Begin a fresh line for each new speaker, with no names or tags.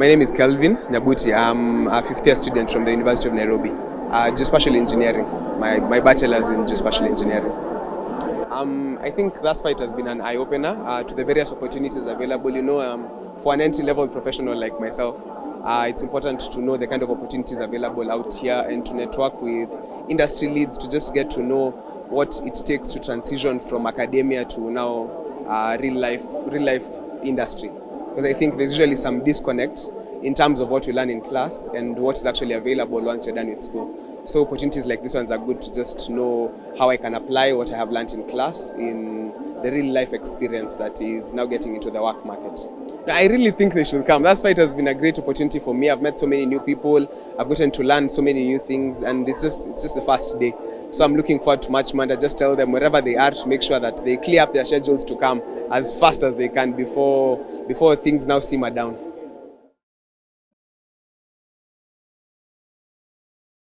My name is Kelvin Nyabuti. I'm a fifth year student from the University of Nairobi, uh, geospatial engineering. My, my bachelor's in geospatial engineering. Um, I think this fight has been an eye-opener uh, to the various opportunities available. You know, um, for an entry-level professional like myself, uh, it's important to know the kind of opportunities available out here and to network with industry leads to just get to know what it takes to transition from academia to now uh, real life, real life industry. Because I think there's usually some disconnect in terms of what you learn in class and what is actually available once you're done with school. So opportunities like this ones are good to just know how I can apply what I have learned in class in the real life experience that is now getting into the work market. I really think they should come. That's why it has been a great opportunity for me. I've met so many new people. I've gotten to learn so many new things, and it's just it's just the first day. So I'm looking forward to March. I just tell them wherever they are to make sure that they clear up their schedules to come as fast as they can before before things now simmer down.